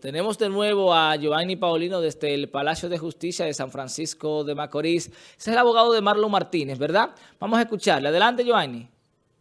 Tenemos de nuevo a Giovanni Paulino desde el Palacio de Justicia de San Francisco de Macorís. Ese es el abogado de Marlon Martínez, ¿verdad? Vamos a escucharle. Adelante, Giovanni.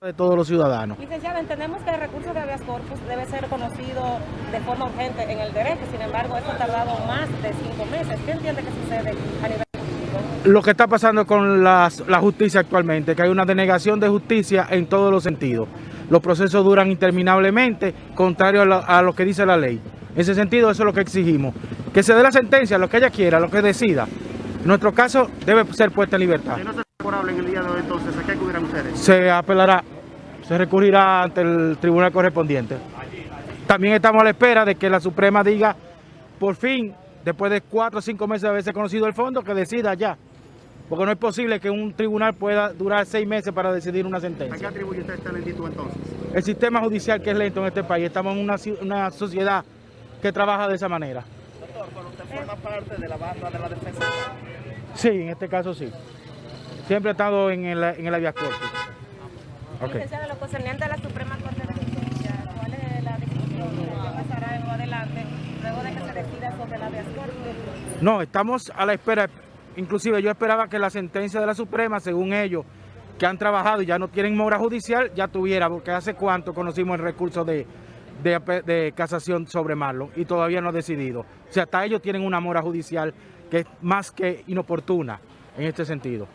De todos los ciudadanos. Licenciado, entendemos que el recurso de habeas corpus debe ser conocido de forma urgente en el derecho, sin embargo, esto ha tardado más de cinco meses. ¿Qué entiende que sucede a nivel jurídico? Lo que está pasando con las- la justicia actualmente, que hay una denegación de justicia en todos los sentidos. Los procesos duran interminablemente, contrario a lo, a lo que dice la ley. En ese sentido, eso es lo que exigimos. Que se dé la sentencia, lo que ella quiera, lo que decida. En nuestro caso, debe ser puesta en libertad. Si no es favorable en el día de hoy, entonces, ¿a qué acudirán ustedes? Se apelará, se recurrirá ante el tribunal correspondiente. También estamos a la espera de que la Suprema diga, por fin, después de cuatro o cinco meses de haberse conocido el fondo, que decida ya. Porque no es posible que un tribunal pueda durar seis meses para decidir una ¿A qué sentencia. atribuye usted esta lentitud entonces? El sistema judicial que es lento en este país, estamos en una, una sociedad que trabaja de esa manera. Doctor, pero usted forma parte de la banda de la defensa. Sí, en este caso sí. Siempre he estado en el, en el habeas corpus. Ok. Licenciado, lo concerniente a la Suprema Corte de Justicia, ¿cuál es la decisión que pasará en lo adelante luego de que se decida sobre la habeas corpus? No, estamos a la espera. Inclusive yo esperaba que la sentencia de la Suprema, según ellos, que han trabajado y ya no tienen mora judicial, ya tuviera, porque hace cuánto conocimos el recurso de, de, casación sobre Marlon y todavía no ha decidido. O sea, hasta ellos tienen una mora judicial que es más que inoportuna en este sentido.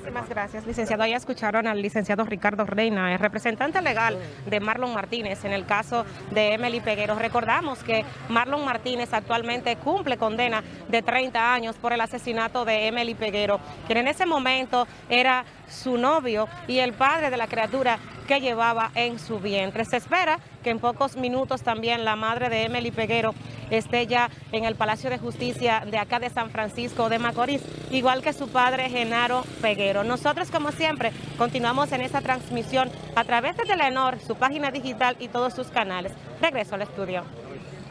Muchísimas gracias, licenciado. Ya escucharon al licenciado Ricardo Reina, el representante legal de Marlon Martínez en el caso de Emily Peguero. Recordamos que Marlon Martínez actualmente cumple condena de 30 años por el asesinato de Emily Peguero, quien en ese momento era su novio y el padre de la criatura que llevaba en su vientre. Se espera que en pocos minutos también la madre de Emily Peguero esté ya en el Palacio de Justicia de acá de San Francisco de Macorís, igual que su padre Genaro Peguero. Nosotros, como siempre, continuamos en esta transmisión a través de Telenor, su página digital y todos sus canales. Regreso al estudio.